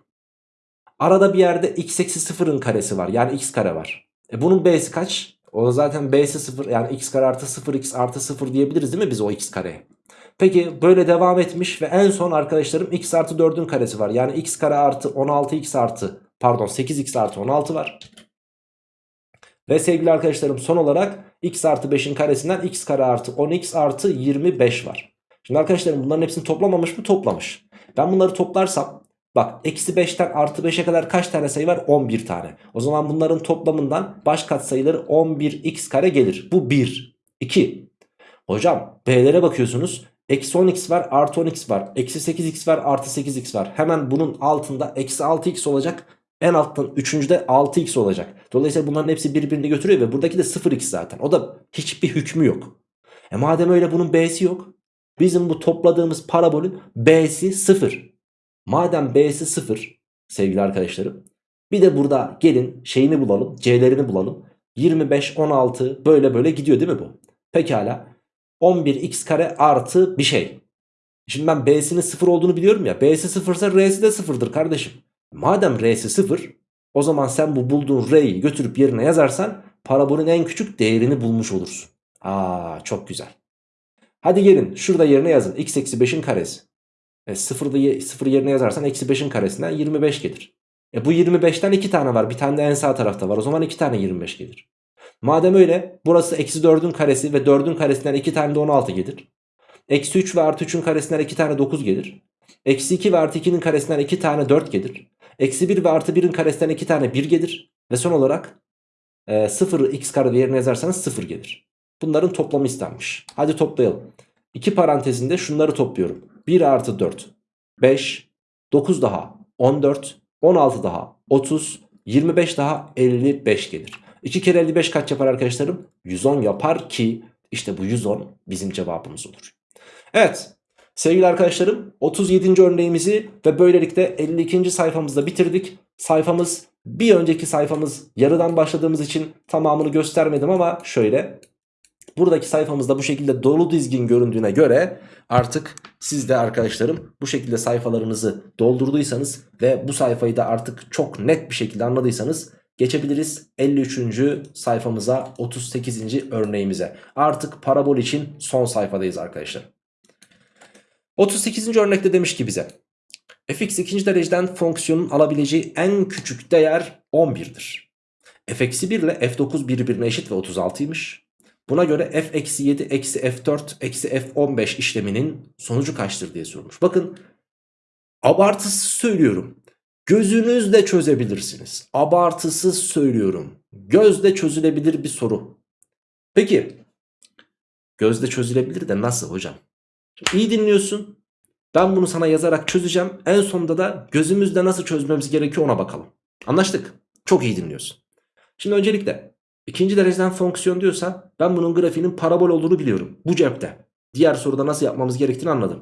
[SPEAKER 1] Arada bir yerde x eksi 0'ın karesi var. Yani x kare var. E bunun b'si kaç? O zaten b'si 0 yani x kare artı 0 x artı 0 diyebiliriz değil mi biz o x kareye? Peki böyle devam etmiş ve en son arkadaşlarım x artı 4'ün karesi var. Yani x kare artı 16x artı pardon 8x artı 16 var. Ve sevgili arkadaşlarım son olarak x artı 5'in karesinden x kare artı 10x artı 25 var. Şimdi arkadaşlarım bunların hepsini toplamamış mı? Toplamış. Ben bunları toplarsam bak eksi 5'ten artı 5'e kadar kaç tane sayı var? 11 tane. O zaman bunların toplamından baş katsayıları 11x kare gelir. Bu 1. 2. Hocam b'lere bakıyorsunuz. Eksi 10x var artı 10x var. Eksi 8x var artı 8x var. Hemen bunun altında eksi 6x olacak. En alttan üçüncüde 6x olacak. Dolayısıyla bunların hepsi birbirini götürüyor ve buradaki de 0x zaten. O da hiçbir hükmü yok. E madem öyle bunun b'si yok. Bizim bu topladığımız parabolün b'si 0. Madem b'si 0 sevgili arkadaşlarım. Bir de burada gelin şeyini bulalım. c'lerini bulalım. 25, 16 böyle böyle gidiyor değil mi bu? Pekala. 11x kare artı bir şey. Şimdi ben b'sinin 0 olduğunu biliyorum ya. b'si 0 ise r'si de 0'dır kardeşim. Madem r'si 0 o zaman sen bu bulduğun r'yi götürüp yerine yazarsan parabolün en küçük değerini bulmuş olursun. Aa çok güzel. Hadi gelin şurada yerine yazın. x eksi 5'in karesi. E, 0'da 0 yerine yazarsan eksi 5'in karesinden 25 gelir. E bu 25'ten 2 tane var. Bir tane de en sağ tarafta var. O zaman 2 tane 25 gelir. Madem öyle burası eksi 4'ün karesi ve 4'ün karesinden 2 tane de 16 gelir. Eksi 3 ve artı 3'ün karesinden 2 tane 9 gelir. Eksi 2 ve artı 2'nin karesinden 2 tane 4 gelir. Eksi 1 ve artı 1'in karesinden 2 tane 1 gelir. Ve son olarak e, 0 x kare yerine yazarsanız 0 gelir. Bunların toplamı istenmiş. Hadi toplayalım. 2 parantezinde şunları topluyorum. 1 artı 4 5 9 daha 14 16 daha 30 25 daha 55 gelir. 2 kere 55 kaç yapar arkadaşlarım? 110 yapar ki işte bu 110 bizim cevabımız olur. Evet sevgili arkadaşlarım 37. örneğimizi ve böylelikle 52. sayfamızda bitirdik. Sayfamız bir önceki sayfamız yarıdan başladığımız için tamamını göstermedim ama şöyle. Buradaki sayfamızda bu şekilde dolu dizgin göründüğüne göre artık siz de arkadaşlarım bu şekilde sayfalarınızı doldurduysanız ve bu sayfayı da artık çok net bir şekilde anladıysanız geçebiliriz 53. sayfamıza 38. örneğimize. Artık parabol için son sayfadayız arkadaşlar. 38. örnekte demiş ki bize fx ikinci dereceden fonksiyonun alabileceği en küçük değer 11'dir. f eksi 1 ile f9 birbirine eşit ve 36'ymış. Buna göre f eksi 7 eksi f4 eksi f15 işleminin sonucu kaçtır diye sormuş. Bakın abartısız söylüyorum. Gözünüzle çözebilirsiniz. Abartısız söylüyorum. Gözle çözülebilir bir soru. Peki gözle çözülebilir de nasıl hocam? Şimdi iyi dinliyorsun. Ben bunu sana yazarak çözeceğim. En sonunda da gözümüzle nasıl çözmemiz gerekiyor ona bakalım. Anlaştık. Çok iyi dinliyorsun. Şimdi öncelikle ikinci dereceden fonksiyon diyorsa ben bunun grafiğinin parabol olduğunu biliyorum. Bu cepte. Diğer soruda nasıl yapmamız gerektiğini anladım.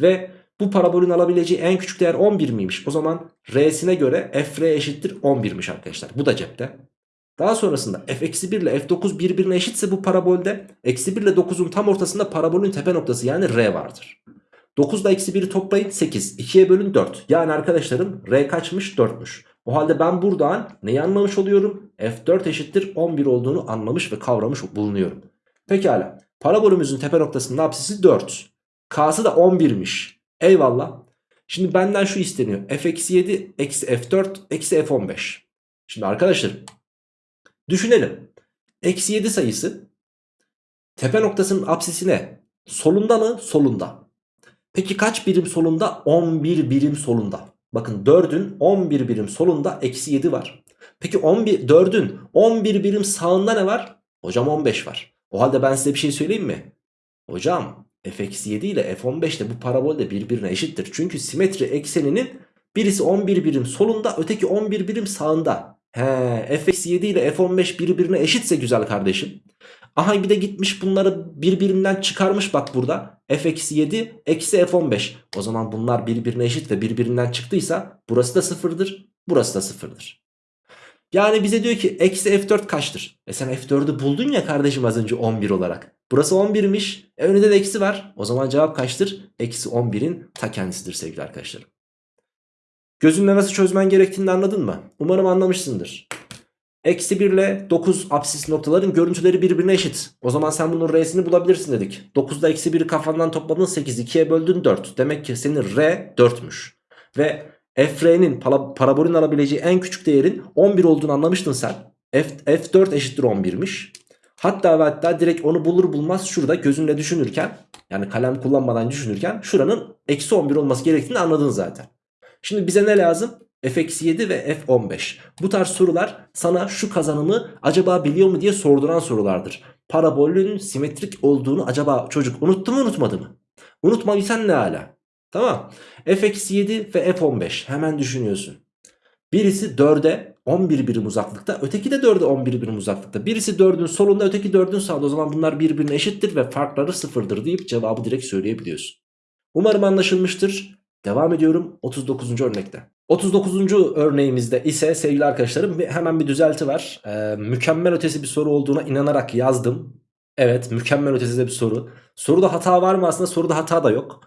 [SPEAKER 1] Ve Bu parabolün alabileceği en küçük değer 11 miymiş? O zaman R'sine göre f R eşittir 11'miş arkadaşlar. Bu da cepte. Daha sonrasında f eksi 1 ile f9 birbirine eşitse bu parabolde eksi 1 ile 9'un tam ortasında parabolün tepe noktası yani R vardır. 9 ile eksi 1'i toplayın 8. 2'ye bölün 4. Yani arkadaşlarım R kaçmış? 4'müş. O halde ben buradan neyi anlamış oluyorum? F4 eşittir 11 olduğunu anlamış ve kavramış bulunuyorum. Pekala. Parabolümüzün tepe noktasının apsisi 4. K'sı da 11'miş. Eyvallah. Şimdi benden şu isteniyor. f eksi 7 eksi f4 eksi f15. Şimdi arkadaşlar düşünelim. Eksi 7 sayısı tepe noktasının apsisine solunda mı? Solunda. Peki kaç birim solunda? 11 birim solunda. Bakın 4'ün 11 birim solunda eksi 7 var. Peki 11, 4'ün 11 birim sağında ne var? Hocam 15 var. O halde ben size bir şey söyleyeyim mi? Hocam f-7 ile f15 de bu parabol de birbirine eşittir. Çünkü simetri ekseninin birisi 11 birim solunda öteki 11 birim sağında. He, f-7 ile f15 birbirine eşitse güzel kardeşim. Aha bir de gitmiş bunları birbirinden çıkarmış bak burada. f-7 eksi f15. O zaman bunlar birbirine eşit ve birbirinden çıktıysa burası da sıfırdır. Burası da sıfırdır. Yani bize diyor ki eksi f4 kaçtır? E sen f4'ü buldun ya kardeşim az önce 11 olarak. Burası 11'miş. E önünde de eksi var. O zaman cevap kaçtır? Eksi 11'in ta kendisidir sevgili arkadaşlarım. Gözünle nasıl çözmen gerektiğini anladın mı? Umarım anlamışsındır. Eksi 1 ile 9 apsis noktaların görüntüleri birbirine eşit. O zaman sen bunun R'sini bulabilirsin dedik. 9'da eksi 1'i kafandan topladın 8. 2'ye böldün 4. Demek ki senin R 4'müş. Ve FR'nin parabolün alabileceği en küçük değerin 11 olduğunu anlamıştın sen. F, F4 eşittir 11'miş. Hatta ve hatta direkt onu bulur bulmaz şurada gözünle düşünürken yani kalem kullanmadan düşünürken şuranın eksi 11 olması gerektiğini anladın zaten. Şimdi bize ne lazım? F-7 ve f15. Bu tarz sorular sana şu kazanımı acaba biliyor mu diye sorduran sorulardır. Parabolün simetrik olduğunu acaba çocuk unuttu mu unutmadı mı? Unutmadıysan ne ala? Tamam. f-7 ve f15 hemen düşünüyorsun. Birisi 4'e 11 birim uzaklıkta öteki de 4'e 11 birim uzaklıkta. Birisi 4'ün solunda öteki 4'ün sağında o zaman bunlar birbirine eşittir ve farkları sıfırdır deyip cevabı direkt söyleyebiliyorsun. Umarım anlaşılmıştır. Devam ediyorum 39. örnekte. 39. örneğimizde ise sevgili arkadaşlarım hemen bir düzelti var. Ee, mükemmel ötesi bir soru olduğuna inanarak yazdım. Evet mükemmel ötesi de bir soru. Soruda hata var mı aslında soruda hata da yok.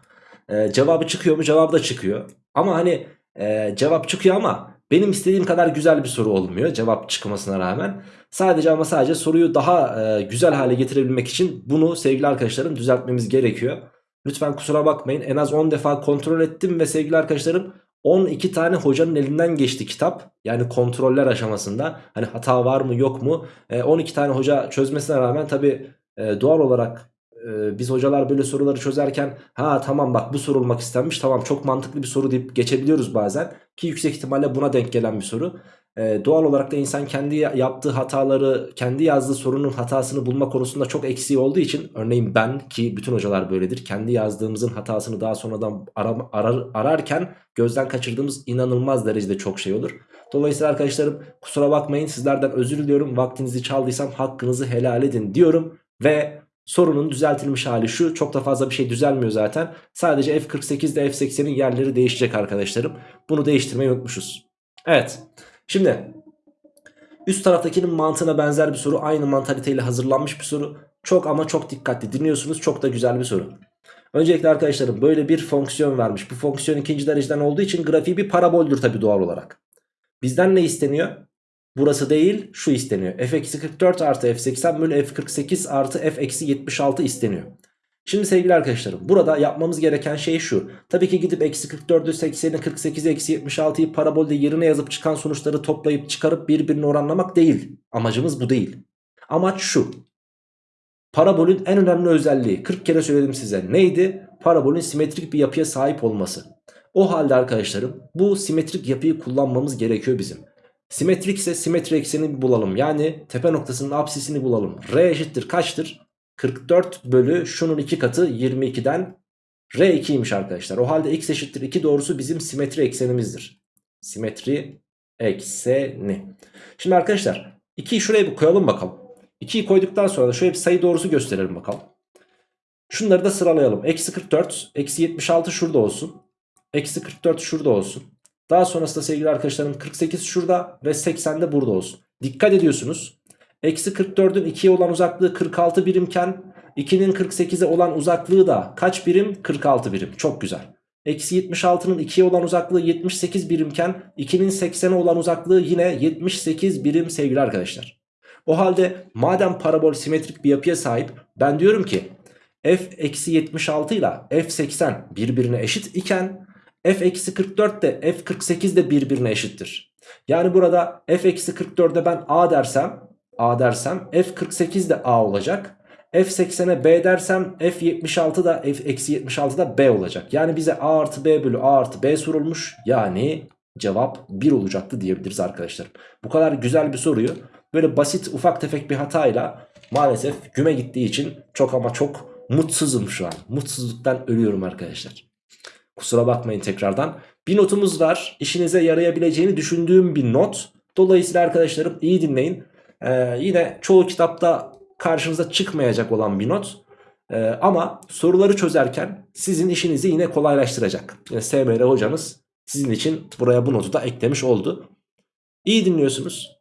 [SPEAKER 1] Ee, cevabı çıkıyor mu cevabı da çıkıyor. Ama hani e, cevap çıkıyor ama benim istediğim kadar güzel bir soru olmuyor cevap çıkmasına rağmen. Sadece ama sadece soruyu daha e, güzel hale getirebilmek için bunu sevgili arkadaşlarım düzeltmemiz gerekiyor. Lütfen kusura bakmayın en az 10 defa kontrol ettim ve sevgili arkadaşlarım 12 tane hocanın elinden geçti kitap. Yani kontroller aşamasında. Hani hata var mı yok mu? E, 12 tane hoca çözmesine rağmen tabi e, doğal olarak e, biz hocalar böyle soruları çözerken ha tamam bak bu sorulmak istenmiş tamam çok mantıklı bir soru deyip geçebiliyoruz bazen. Ki yüksek ihtimalle buna denk gelen bir soru. Ee, doğal olarak da insan kendi yaptığı hataları, kendi yazdığı sorunun hatasını bulma konusunda çok eksiği olduğu için örneğin ben ki bütün hocalar böyledir. Kendi yazdığımızın hatasını daha sonradan arar, arar, ararken gözden kaçırdığımız inanılmaz derecede çok şey olur. Dolayısıyla arkadaşlarım kusura bakmayın sizlerden özür diliyorum. Vaktinizi çaldıysam hakkınızı helal edin diyorum ve sorunun düzeltilmiş hali şu. Çok da fazla bir şey düzelmiyor zaten. Sadece F48 ile F80'in yerleri değişecek arkadaşlarım. Bunu değiştirmeyi unutmuşuz. Evet. Şimdi üst taraftakinin mantığına benzer bir soru. Aynı mantaliteyle hazırlanmış bir soru. Çok ama çok dikkatli dinliyorsunuz. Çok da güzel bir soru. Öncelikle arkadaşlarım böyle bir fonksiyon vermiş. Bu fonksiyon ikinci dereceden olduğu için grafiği bir paraboldür tabi doğal olarak. Bizden ne isteniyor? Burası değil şu isteniyor. f-44 artı f80 bölü f48 artı f-76 isteniyor. Şimdi sevgili arkadaşlarım burada yapmamız gereken şey şu. Tabii ki gidip eksi 44'ü 80'i 48'i eksi 76'yı parabolde yerine yazıp çıkan sonuçları toplayıp çıkarıp birbirine oranlamak değil. Amacımız bu değil. Amaç şu. Parabolün en önemli özelliği 40 kere söyledim size neydi? Parabolün simetrik bir yapıya sahip olması. O halde arkadaşlarım bu simetrik yapıyı kullanmamız gerekiyor bizim. Simetrik ise simetri eksenini bulalım. Yani tepe noktasının apsisini bulalım. R eşittir kaçtır? 44 bölü şunun 2 katı 22'den R2'ymiş arkadaşlar. O halde x eşittir 2 doğrusu bizim simetri eksenimizdir. Simetri ekseni. Şimdi arkadaşlar 2'yi şuraya bir koyalım bakalım. 2'yi koyduktan sonra da şöyle bir sayı doğrusu gösterelim bakalım. Şunları da sıralayalım. Eksi 44, eksi 76 şurada olsun. Eksi 44 şurada olsun. Daha sonrasında sevgili arkadaşlarım 48 şurada ve 80 de burada olsun. Dikkat ediyorsunuz. Eksi 44'ün 2'ye olan uzaklığı 46 birimken 2'nin 48'e olan uzaklığı da kaç birim? 46 birim. Çok güzel. Eksi 76'nın 2'ye olan uzaklığı 78 birimken 2'nin 80'e olan uzaklığı yine 78 birim sevgili arkadaşlar. O halde madem parabol simetrik bir yapıya sahip ben diyorum ki f eksi 76 ile f 80 birbirine eşit iken f eksi 44 de f 48 de birbirine eşittir. Yani burada f eksi 44'e ben a dersem a dersem f 48 de a olacak. F80'e B dersem F76 da F eksi 76 da B olacak. Yani bize A artı B bölü A artı B sorulmuş. Yani cevap 1 olacaktı diyebiliriz arkadaşlar. Bu kadar güzel bir soruyu böyle basit ufak tefek bir hatayla maalesef güme gittiği için çok ama çok mutsuzum şu an. Mutsuzluktan ölüyorum arkadaşlar. Kusura bakmayın tekrardan. Bir notumuz var. İşinize yarayabileceğini düşündüğüm bir not. Dolayısıyla arkadaşlarım iyi dinleyin. Ee, yine çoğu kitapta karşınıza çıkmayacak olan bir not. Ee, ama soruları çözerken sizin işinizi yine kolaylaştıracak. Yani SMR hocanız sizin için buraya bu notu da eklemiş oldu. İyi dinliyorsunuz.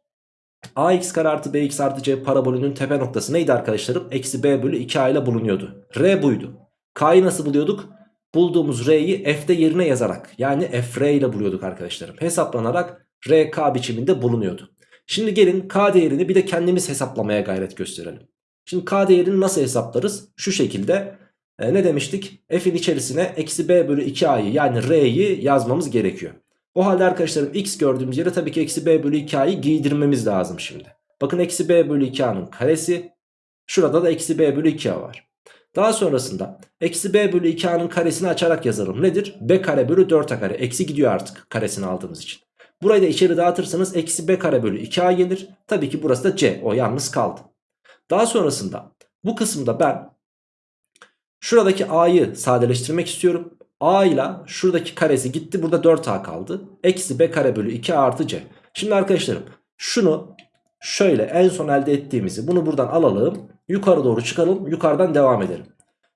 [SPEAKER 1] ax kare artı bx artı c parabolünün tepe noktası neydi arkadaşlarım? Eksi b bölü 2a ile bulunuyordu. R buydu. K'yı nasıl buluyorduk? Bulduğumuz R'yi F'de yerine yazarak yani F ile buluyorduk arkadaşlarım. Hesaplanarak RK biçiminde bulunuyordu. Şimdi gelin K değerini bir de kendimiz hesaplamaya gayret gösterelim. Şimdi K değerini nasıl hesaplarız? Şu şekilde e, ne demiştik? F'in içerisine eksi B bölü 2A'yı yani R'yi yazmamız gerekiyor. O halde arkadaşlarım X gördüğümüz yere tabii ki eksi B bölü 2A'yı giydirmemiz lazım şimdi. Bakın eksi B bölü 2A'nın karesi. Şurada da eksi B bölü 2A var. Daha sonrasında eksi b bölü 2a'nın karesini açarak yazalım. Nedir? b kare bölü 4a kare. Eksi gidiyor artık karesini aldığımız için. Burayı da içeri dağıtırsanız eksi b kare bölü 2a gelir. Tabii ki burası da c. O yalnız kaldı. Daha sonrasında bu kısımda ben şuradaki a'yı sadeleştirmek istiyorum. a ile şuradaki karesi gitti. Burada 4a kaldı. Eksi b kare bölü 2a artı c. Şimdi arkadaşlarım şunu şöyle en son elde ettiğimizi bunu buradan alalım. Yukarı doğru çıkalım. Yukarıdan devam edelim.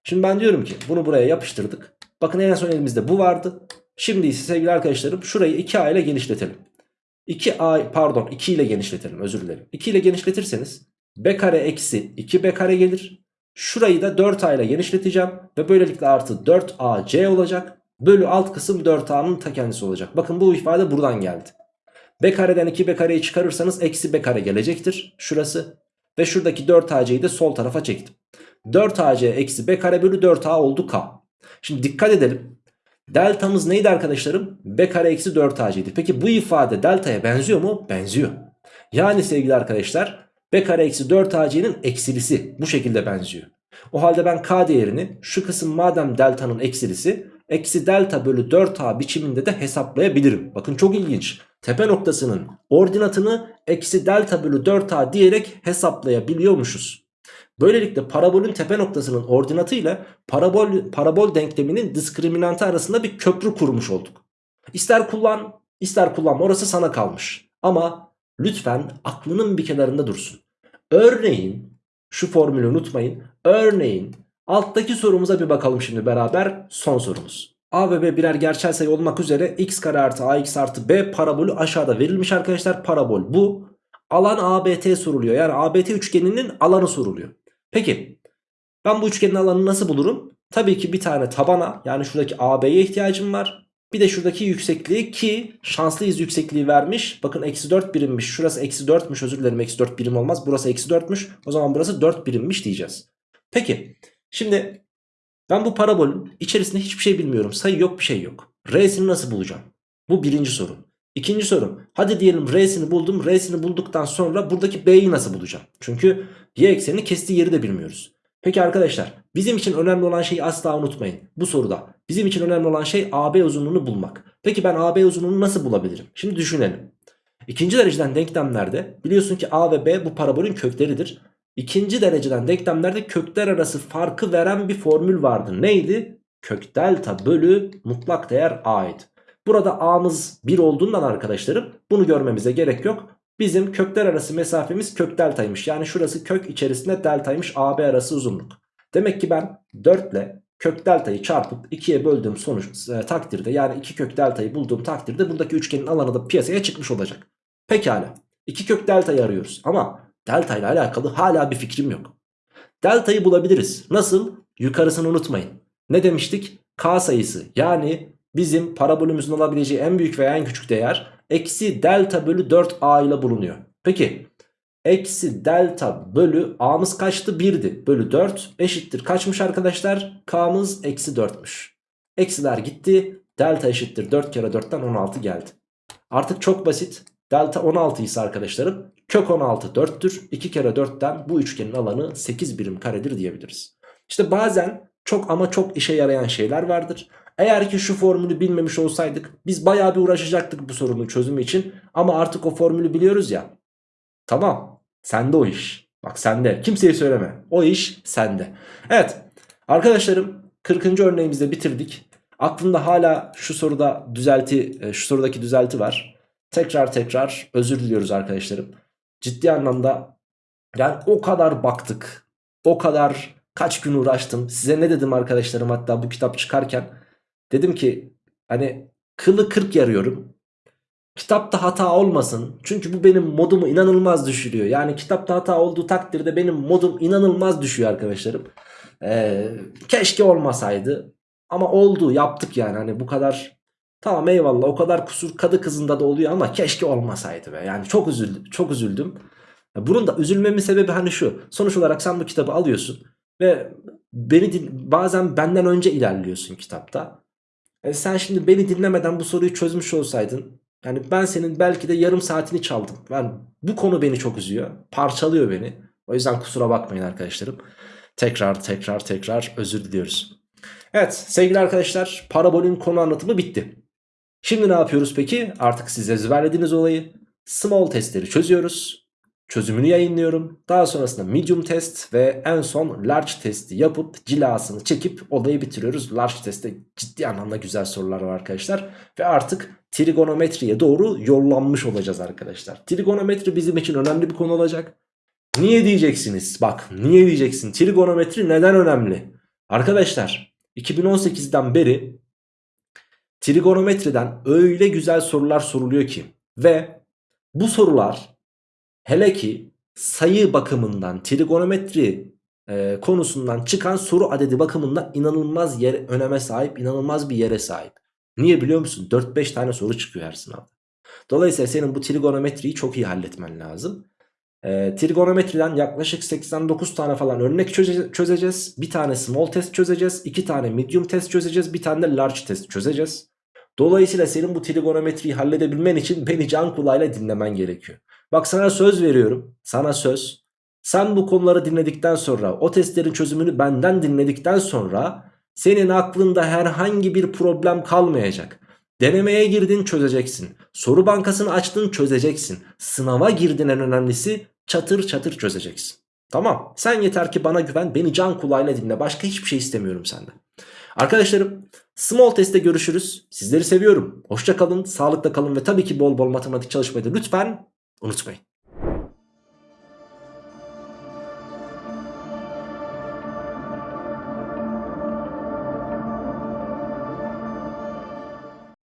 [SPEAKER 1] Şimdi ben diyorum ki bunu buraya yapıştırdık. Bakın en son elimizde bu vardı. Şimdi ise sevgili arkadaşlarım şurayı 2a ile genişletelim. 2a pardon 2 ile genişletelim özür dilerim. 2 ile genişletirseniz b kare eksi 2b kare gelir. Şurayı da 4a ile genişleteceğim. Ve böylelikle artı 4ac olacak. Bölü alt kısım 4a'nın ta kendisi olacak. Bakın bu ifade buradan geldi. b kareden 2b kareyi çıkarırsanız eksi b kare gelecektir. Şurası. Ve şuradaki 4ac'yi de sol tarafa çektim. 4ac eksi b kare bölü 4a oldu k. Şimdi dikkat edelim. Deltamız neydi arkadaşlarım? b kare eksi 4ac'ydi. Peki bu ifade deltaya benziyor mu? Benziyor. Yani sevgili arkadaşlar b kare eksi 4ac'nin eksilisi bu şekilde benziyor. O halde ben k değerini şu kısım madem deltanın eksilisi eksi delta bölü 4a biçiminde de hesaplayabilirim. Bakın çok ilginç. Tepe noktasının ordinatını eksi delta bölü 4a diyerek hesaplayabiliyormuşuz. Böylelikle parabolün tepe noktasının ordinatı ile parabol, parabol denkleminin diskriminantı arasında bir köprü kurmuş olduk. İster kullan ister kullanma orası sana kalmış. Ama lütfen aklının bir kenarında dursun. Örneğin şu formülü unutmayın. Örneğin alttaki sorumuza bir bakalım şimdi beraber son sorumuz. A ve B birer gerçel sayı olmak üzere x kare artı ax artı b parabolü aşağıda verilmiş arkadaşlar. Parabol bu. Alan ABT soruluyor. Yani ABT üçgeninin alanı soruluyor. Peki ben bu üçgenin alanını nasıl bulurum? Tabii ki bir tane tabana yani şuradaki AB'ye ihtiyacım var. Bir de şuradaki yüksekliği ki şanslıyız yüksekliği vermiş. Bakın eksi 4 birimmiş. Şurası eksi 4'müş özür dilerim eksi 4 birim olmaz. Burası eksi 4'müş. O zaman burası 4 birimmiş diyeceğiz. Peki şimdi ben bu parabolün içerisinde hiçbir şey bilmiyorum. Sayı yok bir şey yok. R'sini nasıl bulacağım? Bu birinci soru. İkinci sorum. Hadi diyelim R'sini buldum. R'sini bulduktan sonra buradaki B'yi nasıl bulacağım? Çünkü Y eksenini kestiği yeri de bilmiyoruz. Peki arkadaşlar bizim için önemli olan şeyi asla unutmayın. Bu soruda bizim için önemli olan şey AB uzunluğunu bulmak. Peki ben AB uzunluğunu nasıl bulabilirim? Şimdi düşünelim. İkinci dereceden denklemlerde biliyorsun ki A ve B bu parabolün kökleridir. İkinci dereceden denklemlerde kökler arası farkı veren bir formül vardı. Neydi? Kök delta bölü mutlak değer a'ydı. Burada a'mız 1 olduğundan arkadaşlarım bunu görmemize gerek yok. Bizim kökler arası mesafemiz kök deltaymış. Yani şurası kök içerisinde deltaymış AB arası uzunluk. Demek ki ben 4 ile kök deltayı çarpıp 2'ye böldüğüm sonuç e, takdirde yani 2 kök deltayı bulduğum takdirde buradaki üçgenin alanı da piyasaya çıkmış olacak. Pekala 2 kök deltayı arıyoruz ama delta ile alakalı hala bir fikrim yok. Deltayı bulabiliriz. Nasıl? Yukarısını unutmayın. Ne demiştik? K sayısı yani bizim parabolümüzün alabileceği en büyük veya en küçük değer eksi delta bölü 4a ile bulunuyor. Peki eksi delta bölü a'mız kaçtı? 1'di. Bölü 4 eşittir. Kaçmış arkadaşlar? K'mız eksi 4'müş. Eksiler gitti. Delta eşittir 4 kere 4'ten 16 geldi. Artık çok basit. Delta 16 ise arkadaşlarım kök 16 4'tür. 2 kere 4'ten bu üçgenin alanı 8 birim karedir diyebiliriz. İşte bazen çok ama çok işe yarayan şeyler vardır. Eğer ki şu formülü bilmemiş olsaydık biz bayağı bir uğraşacaktık bu sorunun çözümü için. Ama artık o formülü biliyoruz ya. Tamam sende o iş. Bak sende kimseye söyleme o iş sende. Evet arkadaşlarım 40. örneğimizde bitirdik. Aklımda hala şu soruda düzelti e, şu sorudaki düzelti var. Tekrar tekrar özür diliyoruz arkadaşlarım. Ciddi anlamda yani o kadar baktık. O kadar kaç gün uğraştım. Size ne dedim arkadaşlarım hatta bu kitap çıkarken. Dedim ki hani kılı kırk yarıyorum. Kitapta hata olmasın. Çünkü bu benim modumu inanılmaz düşürüyor. Yani kitapta hata olduğu takdirde benim modum inanılmaz düşüyor arkadaşlarım. Ee, keşke olmasaydı. Ama oldu yaptık yani hani bu kadar Tamam eyvallah o kadar kusur kadı kızında da oluyor ama keşke olmasaydı be. Yani çok üzüldüm. Çok üzüldüm. Bunun da üzülmemin sebebi hani şu. Sonuç olarak sen bu kitabı alıyorsun ve beni bazen benden önce ilerliyorsun kitapta. E sen şimdi beni dinlemeden bu soruyu çözmüş olsaydın yani ben senin belki de yarım saatini çaldım. Yani bu konu beni çok üzüyor. Parçalıyor beni. O yüzden kusura bakmayın arkadaşlarım. Tekrar tekrar tekrar özür diliyoruz. Evet sevgili arkadaşlar parabolün konu anlatımı bitti. Şimdi ne yapıyoruz peki? Artık siz ezberlediğiniz olayı small testleri çözüyoruz. Çözümünü yayınlıyorum. Daha sonrasında medium test ve en son large testi yapıp cilasını çekip olayı bitiriyoruz. Large testte ciddi anlamda güzel sorular var arkadaşlar. Ve artık trigonometriye doğru yollanmış olacağız arkadaşlar. Trigonometri bizim için önemli bir konu olacak. Niye diyeceksiniz? Bak niye diyeceksin? Trigonometri neden önemli? Arkadaşlar 2018'den beri trigonometriden öyle güzel sorular soruluyor ki ve bu sorular hele ki sayı bakımından trigonometri e, konusundan çıkan soru adedi bakımından inanılmaz yer, öneme sahip inanılmaz bir yere sahip. Niye biliyor musun? 4-5 tane soru çıkıyor her sınavda. Dolayısıyla senin bu trigonometriyi çok iyi halletmen lazım. E, trigonometriden yaklaşık 89 tane falan örnek çöze çözeceğiz. Bir tane small test çözeceğiz. iki tane medium test çözeceğiz. Bir tane de large test çözeceğiz. Dolayısıyla senin bu trigonometriyi halledebilmen için beni can kulağıyla dinlemen gerekiyor. Bak sana söz veriyorum. Sana söz. Sen bu konuları dinledikten sonra o testlerin çözümünü benden dinledikten sonra senin aklında herhangi bir problem kalmayacak. Denemeye girdin çözeceksin. Soru bankasını açtın çözeceksin. Sınava girdin en önemlisi çatır çatır çözeceksin. Tamam sen yeter ki bana güven beni can kulağıyla dinle başka hiçbir şey istemiyorum senden. Arkadaşlarım small testte görüşürüz. Sizleri seviyorum. Hoşça kalın, sağlıkla kalın ve tabii ki bol bol matematik çalışmayı da lütfen өнөцгүй.